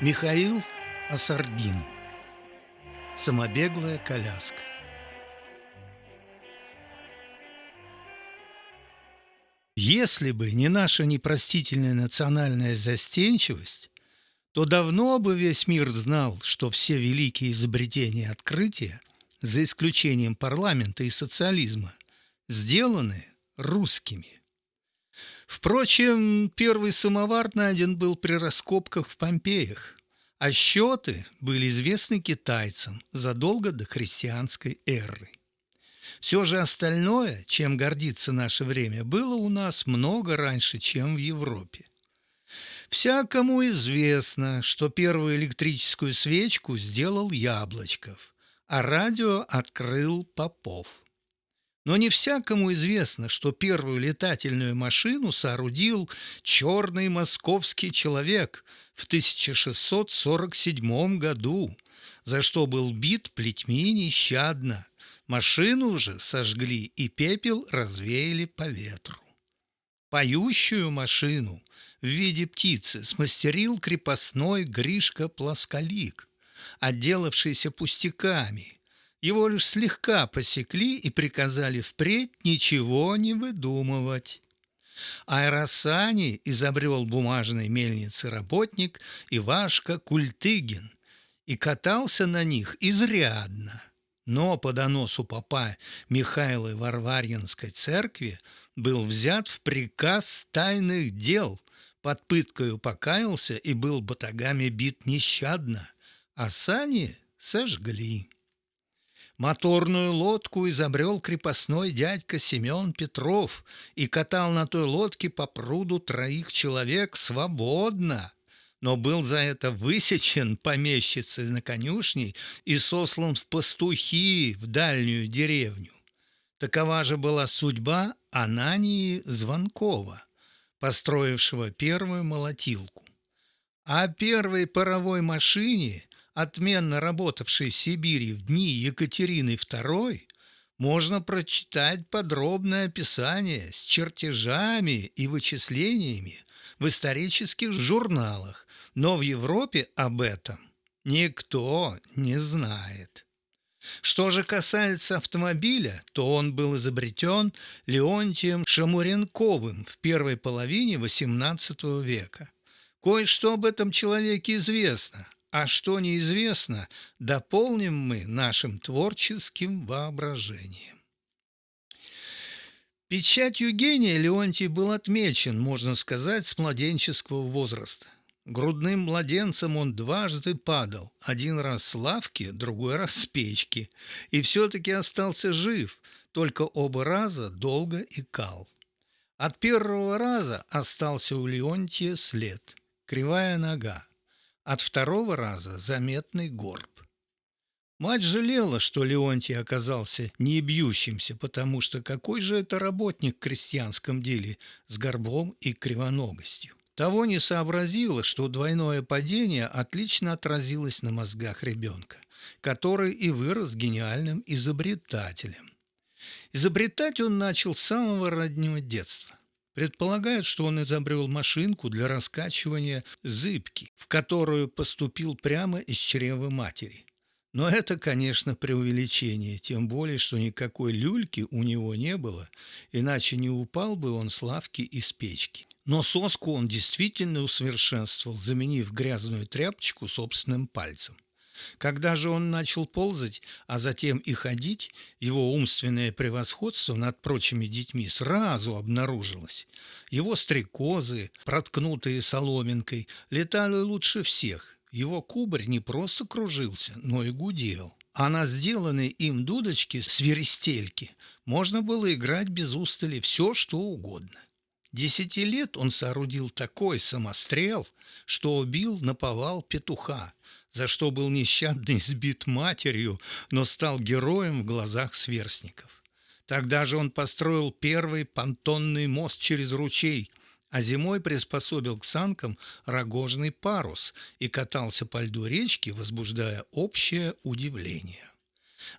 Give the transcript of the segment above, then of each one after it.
Михаил Асардин Самобеглая коляска Если бы не наша непростительная национальная застенчивость, то давно бы весь мир знал, что все великие изобретения и открытия, за исключением парламента и социализма, сделаны русскими. Впрочем, первый самовар найден был при раскопках в Помпеях, а счеты были известны китайцам задолго до христианской эры. Все же остальное, чем гордится наше время, было у нас много раньше, чем в Европе. Всякому известно, что первую электрическую свечку сделал Яблочков, а радио открыл Попов – но не всякому известно, что первую летательную машину соорудил черный московский человек в 1647 году, за что был бит плетьми нещадно. Машину же сожгли и пепел развеяли по ветру. Поющую машину в виде птицы смастерил крепостной Гришка Плосколик, отделавшийся пустяками – его лишь слегка посекли и приказали впредь ничего не выдумывать. Аэросани изобрел бумажной мельницы работник Ивашка Культыгин и катался на них изрядно. Но по доносу папа Михаила Варварьинской церкви был взят в приказ тайных дел, под пыткою покаялся и был батагами бит нещадно, а сани сожгли. Моторную лодку изобрел крепостной дядька Семен Петров и катал на той лодке по пруду троих человек свободно, но был за это высечен помещицей на конюшне и сослан в пастухи в дальнюю деревню. Такова же была судьба Анании Звонкова, построившего первую молотилку. А первой паровой машине отменно работавшей Сибири в дни Екатерины II, можно прочитать подробное описание с чертежами и вычислениями в исторических журналах, но в Европе об этом никто не знает. Что же касается автомобиля, то он был изобретен Леонтием Шамуренковым в первой половине XVIII века. Кое-что об этом человеке известно – а что неизвестно, дополним мы нашим творческим воображением. Печатью гения Леонтий был отмечен, можно сказать, с младенческого возраста. Грудным младенцем он дважды падал, один раз с лавки, другой раз с печки, и все-таки остался жив, только оба раза долго икал. От первого раза остался у Леонтия след – кривая нога. От второго раза заметный горб. Мать жалела, что Леонтий оказался не бьющимся, потому что какой же это работник в крестьянском деле с горбом и кривоногостью. Того не сообразила, что двойное падение отлично отразилось на мозгах ребенка, который и вырос гениальным изобретателем. Изобретать он начал с самого раннего детства. Предполагают, что он изобрел машинку для раскачивания зыбки, в которую поступил прямо из чрева матери. Но это, конечно, преувеличение, тем более, что никакой люльки у него не было, иначе не упал бы он с лавки из печки. Но соску он действительно усовершенствовал, заменив грязную тряпочку собственным пальцем. Когда же он начал ползать, а затем и ходить, его умственное превосходство над прочими детьми сразу обнаружилось. Его стрекозы, проткнутые соломинкой, летали лучше всех. Его кубарь не просто кружился, но и гудел. А на сделанной им дудочке свиристельки можно было играть без устали все, что угодно. Десяти лет он соорудил такой самострел, что убил наповал петуха, за что был нещадно избит матерью, но стал героем в глазах сверстников. Тогда же он построил первый понтонный мост через ручей, а зимой приспособил к санкам рогожный парус и катался по льду речки, возбуждая общее удивление.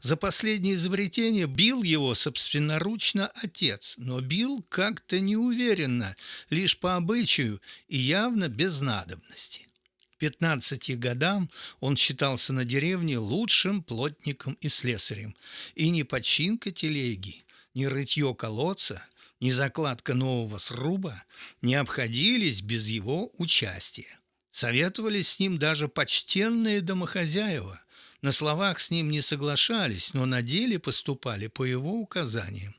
За последнее изобретение бил его собственноручно отец, но бил как-то неуверенно, лишь по обычаю и явно без надобности. 15 годам он считался на деревне лучшим плотником и слесарем, и ни починка телеги, ни рытье колодца, ни закладка нового сруба не обходились без его участия. Советовались с ним даже почтенные домохозяева. На словах с ним не соглашались, но на деле поступали по его указаниям.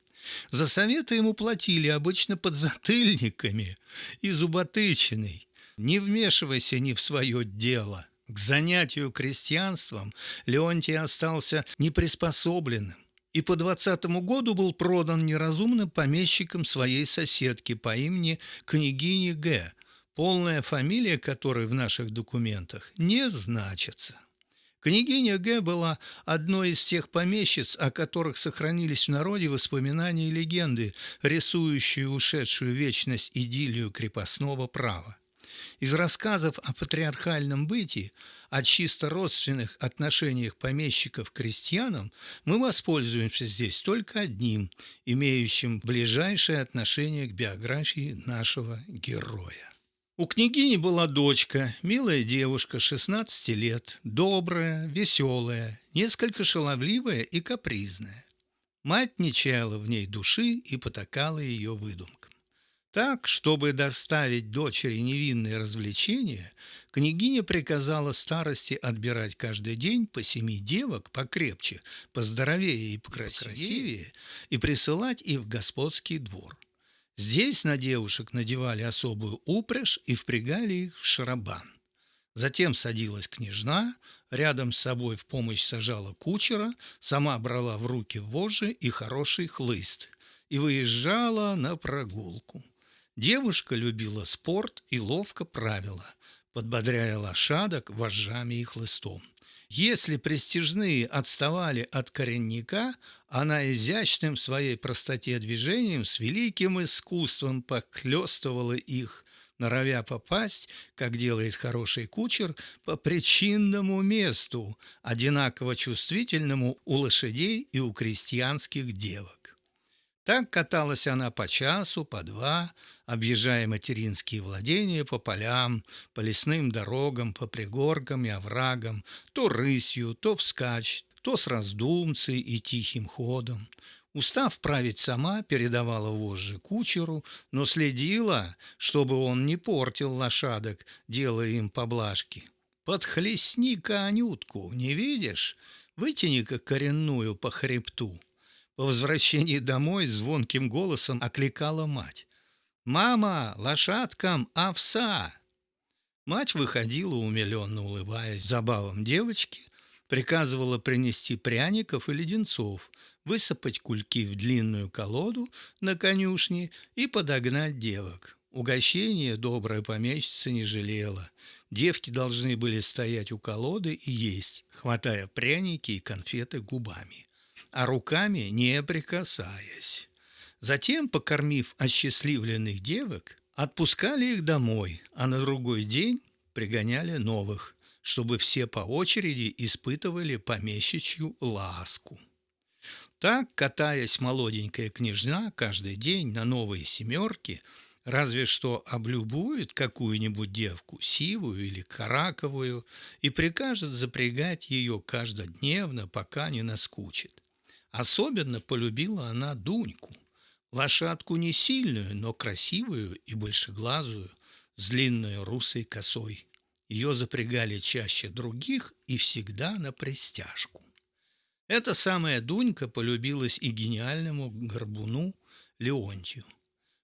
За советы ему платили обычно подзатыльниками и зуботычиной. Не вмешивайся ни в свое дело. К занятию крестьянством Леонтий остался неприспособленным и по двадцатому году был продан неразумным помещиком своей соседки по имени княгини Г., полная фамилия которой в наших документах не значится. Княгиня Г. была одной из тех помещиц, о которых сохранились в народе воспоминания и легенды, рисующие ушедшую вечность идиллию крепостного права. Из рассказов о патриархальном бытии, о чисто родственных отношениях помещиков к крестьянам мы воспользуемся здесь только одним, имеющим ближайшее отношение к биографии нашего героя. У княгини была дочка, милая девушка, 16 лет, добрая, веселая, несколько шаловливая и капризная. Мать не чаяла в ней души и потакала ее выдумкам. Так, чтобы доставить дочери невинные развлечения, княгиня приказала старости отбирать каждый день по семи девок покрепче, поздоровее и покрасивее, и присылать их в господский двор. Здесь на девушек надевали особую упряжь и впрягали их в шарабан. Затем садилась княжна, рядом с собой в помощь сажала кучера, сама брала в руки вожжи и хороший хлыст и выезжала на прогулку. Девушка любила спорт и ловко правила, подбодряя лошадок вожжами и хлыстом. Если престижные отставали от коренника, она изящным в своей простоте движением с великим искусством поклёстывала их, норовя попасть, как делает хороший кучер, по причинному месту, одинаково чувствительному у лошадей и у крестьянских девок. Так каталась она по часу, по два, объезжая материнские владения по полям, по лесным дорогам, по пригоркам и оврагам, то рысью, то вскачь, то с раздумцей и тихим ходом. Устав править сама, передавала вожжи кучеру, но следила, чтобы он не портил лошадок, делая им поблажки. «Подхлестни-ка Анютку, не видишь? Вытяни-ка коренную по хребту». По возвращении домой звонким голосом окликала мать. «Мама, лошадкам овса!» Мать выходила, умиленно улыбаясь забавам девочки, приказывала принести пряников и леденцов, высыпать кульки в длинную колоду на конюшне и подогнать девок. Угощение добрая помещица не жалела. Девки должны были стоять у колоды и есть, хватая пряники и конфеты губами а руками не прикасаясь. Затем, покормив осчастливленных девок, отпускали их домой, а на другой день пригоняли новых, чтобы все по очереди испытывали помещичью ласку. Так, катаясь молоденькая княжна каждый день на новые семерки, разве что облюбует какую-нибудь девку, сивую или караковую, и прикажет запрягать ее каждодневно, пока не наскучит. Особенно полюбила она Дуньку, лошадку не сильную, но красивую и большеглазую, с длинной русой косой. Ее запрягали чаще других и всегда на пристяжку. Эта самая Дунька полюбилась и гениальному горбуну Леонтию.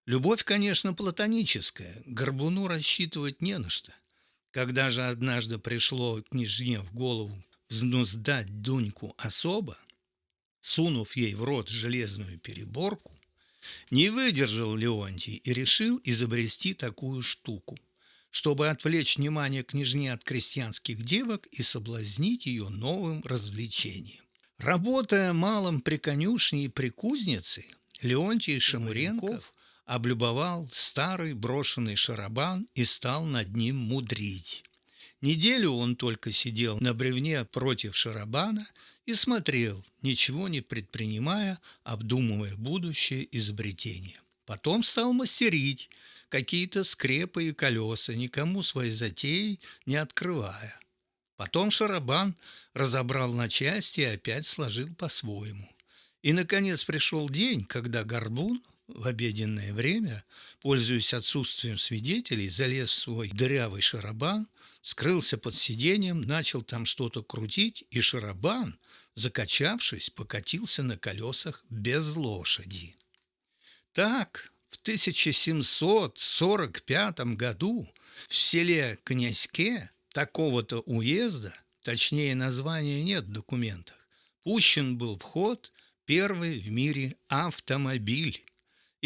Любовь, конечно, платоническая, горбуну рассчитывать не на что. Когда же однажды пришло княжне в голову взнуздать Дуньку особо, сунув ей в рот железную переборку, не выдержал Леонтий и решил изобрести такую штуку, чтобы отвлечь внимание княжни от крестьянских девок и соблазнить ее новым развлечением. Работая малым при конюшне и при кузнице, Леонтий Шамуренков облюбовал старый брошенный шарабан и стал над ним мудрить. Неделю он только сидел на бревне против шарабана и смотрел, ничего не предпринимая, обдумывая будущее изобретение. Потом стал мастерить, какие-то скрепы и колеса, никому свои затеи не открывая. Потом Шарабан разобрал на части и опять сложил по-своему. И, наконец, пришел день, когда Горбун в обеденное время, пользуясь отсутствием свидетелей, залез в свой дырявый шарабан, скрылся под сиденьем, начал там что-то крутить, и шарабан, закачавшись, покатился на колесах без лошади. Так, в 1745 году в селе Князьке такого-то уезда, точнее названия нет в документах, пущен был в ход первый в мире автомобиль.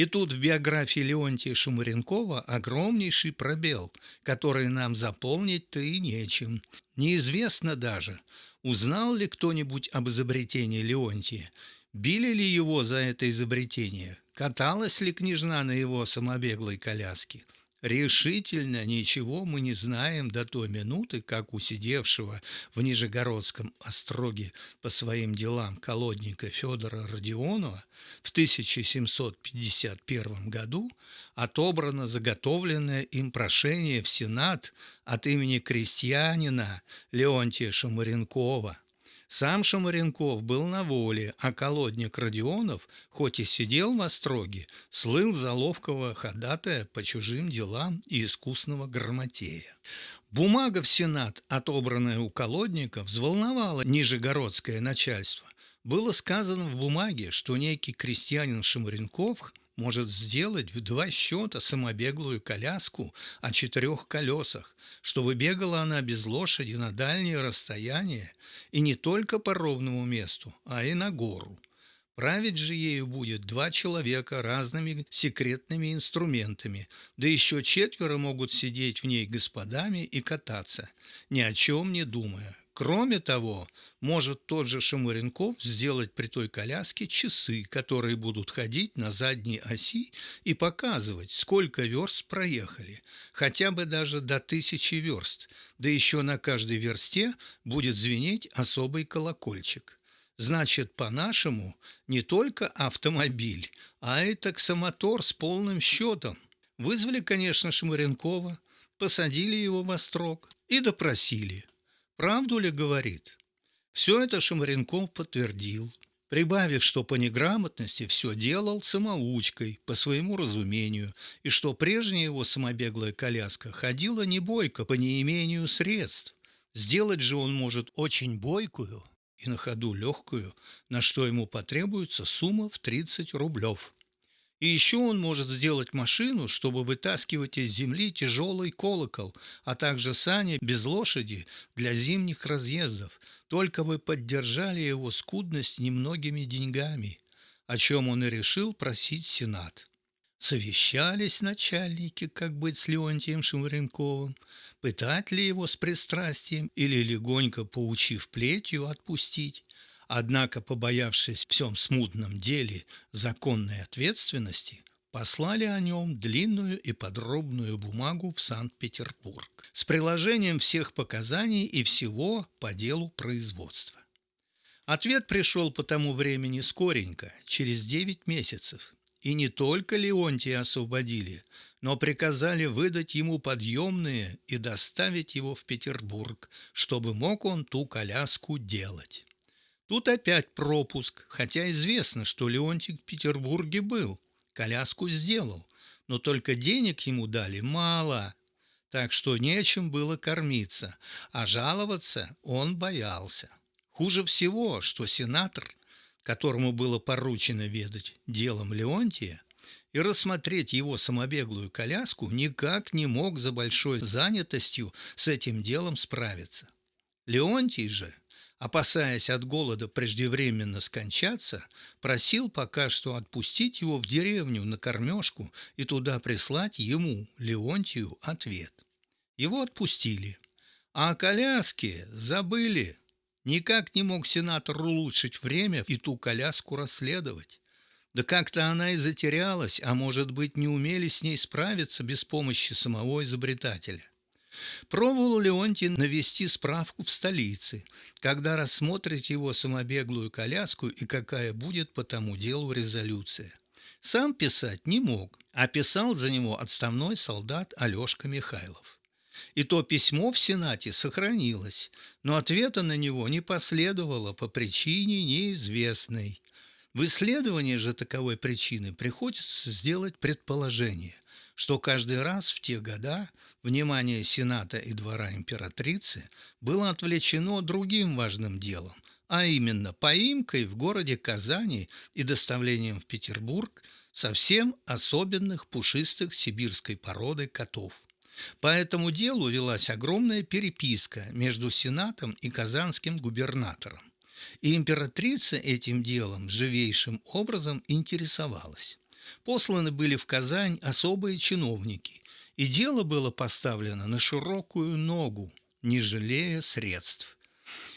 И тут в биографии Леонтия Шумаренкова огромнейший пробел, который нам заполнить-то и нечем. Неизвестно даже, узнал ли кто-нибудь об изобретении Леонтия, били ли его за это изобретение, каталась ли княжна на его самобеглой коляске – Решительно ничего мы не знаем до той минуты, как у сидевшего в Нижегородском остроге по своим делам колодника Федора Родионова в 1751 году отобрано заготовленное им прошение в Сенат от имени крестьянина Леонтия Шамаренкова – сам Шамаренков был на воле, а колодник Родионов, хоть и сидел в остроге, слыл за ловкого ходатая по чужим делам и искусного грамотея. Бумага в Сенат, отобранная у колодника, взволновала нижегородское начальство. Было сказано в бумаге, что некий крестьянин Шамаренков может сделать в два счета самобеглую коляску о четырех колесах, чтобы бегала она без лошади на дальние расстояния и не только по ровному месту, а и на гору. Править же ею будет два человека разными секретными инструментами, да еще четверо могут сидеть в ней господами и кататься, ни о чем не думая, Кроме того, может тот же Шамуренков сделать при той коляске часы, которые будут ходить на задней оси и показывать, сколько верст проехали, хотя бы даже до тысячи верст, да еще на каждой версте будет звенеть особый колокольчик. Значит, по-нашему, не только автомобиль, а и таксомотор с полным счетом. Вызвали, конечно, Шамуренкова, посадили его в острог и допросили – Правду ли говорит? Все это Шамаренков подтвердил, прибавив, что по неграмотности все делал самоучкой, по своему разумению, и что прежняя его самобеглая коляска ходила не бойко по неимению средств. Сделать же он может очень бойкую и на ходу легкую, на что ему потребуется сумма в 30 рублев. И еще он может сделать машину, чтобы вытаскивать из земли тяжелый колокол, а также сани без лошади для зимних разъездов, только бы поддержали его скудность немногими деньгами, о чем он и решил просить Сенат. Совещались начальники, как быть с Леонтием Шевренковым, пытать ли его с пристрастием или легонько поучив плетью отпустить. Однако, побоявшись в всем смутном деле законной ответственности, послали о нем длинную и подробную бумагу в Санкт-Петербург с приложением всех показаний и всего по делу производства. Ответ пришел по тому времени скоренько, через девять месяцев, и не только Леонтия освободили, но приказали выдать ему подъемные и доставить его в Петербург, чтобы мог он ту коляску делать. Тут опять пропуск, хотя известно, что Леонтий в Петербурге был, коляску сделал, но только денег ему дали мало, так что нечем было кормиться, а жаловаться он боялся. Хуже всего, что сенатор, которому было поручено ведать делом Леонтия, и рассмотреть его самобеглую коляску никак не мог за большой занятостью с этим делом справиться. Леонтий же – опасаясь от голода преждевременно скончаться, просил пока что отпустить его в деревню на кормежку и туда прислать ему, Леонтию, ответ. Его отпустили, а о коляске забыли. Никак не мог сенатор улучшить время и ту коляску расследовать. Да как-то она и затерялась, а может быть, не умели с ней справиться без помощи самого изобретателя. Пробовал Леонтий навести справку в столице, когда рассмотрите его самобеглую коляску и какая будет по тому делу резолюция. Сам писать не мог, а писал за него отставной солдат Алешка Михайлов. И то письмо в Сенате сохранилось, но ответа на него не последовало по причине неизвестной. В исследовании же таковой причины приходится сделать предположение, что каждый раз в те года внимание Сената и двора императрицы было отвлечено другим важным делом, а именно поимкой в городе Казани и доставлением в Петербург совсем особенных пушистых сибирской породы котов. По этому делу велась огромная переписка между Сенатом и казанским губернатором. И императрица этим делом живейшим образом интересовалась. Посланы были в Казань особые чиновники, и дело было поставлено на широкую ногу, не жалея средств.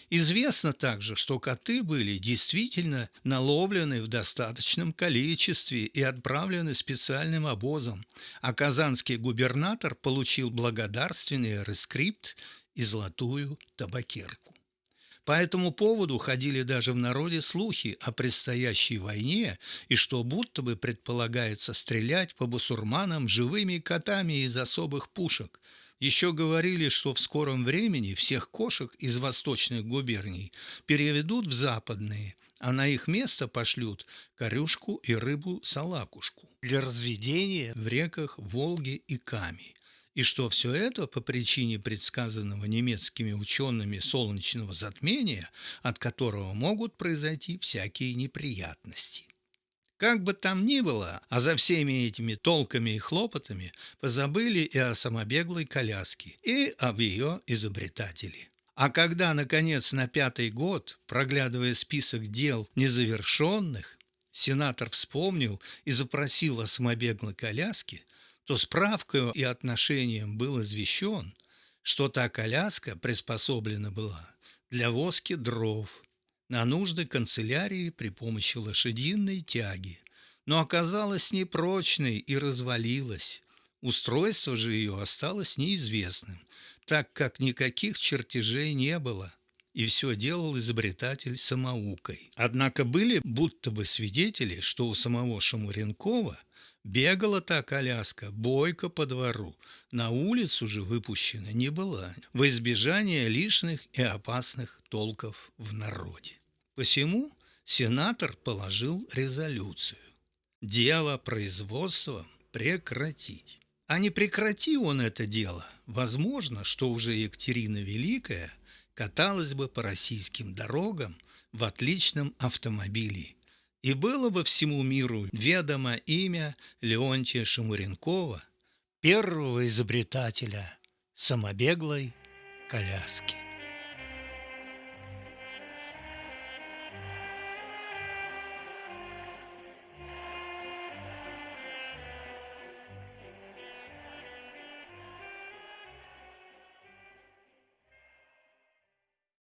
Известно также, что коты были действительно наловлены в достаточном количестве и отправлены специальным обозом, а казанский губернатор получил благодарственный рескрипт и золотую табакерку. По этому поводу ходили даже в народе слухи о предстоящей войне и что будто бы предполагается стрелять по бусурманам живыми котами из особых пушек – еще говорили, что в скором времени всех кошек из восточных губерний переведут в западные, а на их место пошлют корюшку и рыбу-салакушку. Для разведения в реках Волги и Ками и что все это по причине предсказанного немецкими учеными солнечного затмения, от которого могут произойти всякие неприятности. Как бы там ни было, а за всеми этими толками и хлопотами позабыли и о самобеглой коляске, и об ее изобретателе. А когда, наконец, на пятый год, проглядывая список дел незавершенных, сенатор вспомнил и запросил о самобеглой коляске, то справкой и отношением был извещен, что та коляска приспособлена была для воски дров, на нужды канцелярии при помощи лошадиной тяги, но оказалась непрочной и развалилась. Устройство же ее осталось неизвестным, так как никаких чертежей не было, и все делал изобретатель самоукой. Однако были будто бы свидетели, что у самого Шамуренкова бегала та коляска бойко по двору, на улицу же выпущена не была, во избежание лишних и опасных толков в народе. Посему сенатор положил резолюцию. Дело производства прекратить. А не прекрати он это дело, возможно, что уже Екатерина Великая каталась бы по российским дорогам в отличном автомобиле, и было бы всему миру ведомо имя Леонтия Шамуренкова, первого изобретателя самобеглой коляски.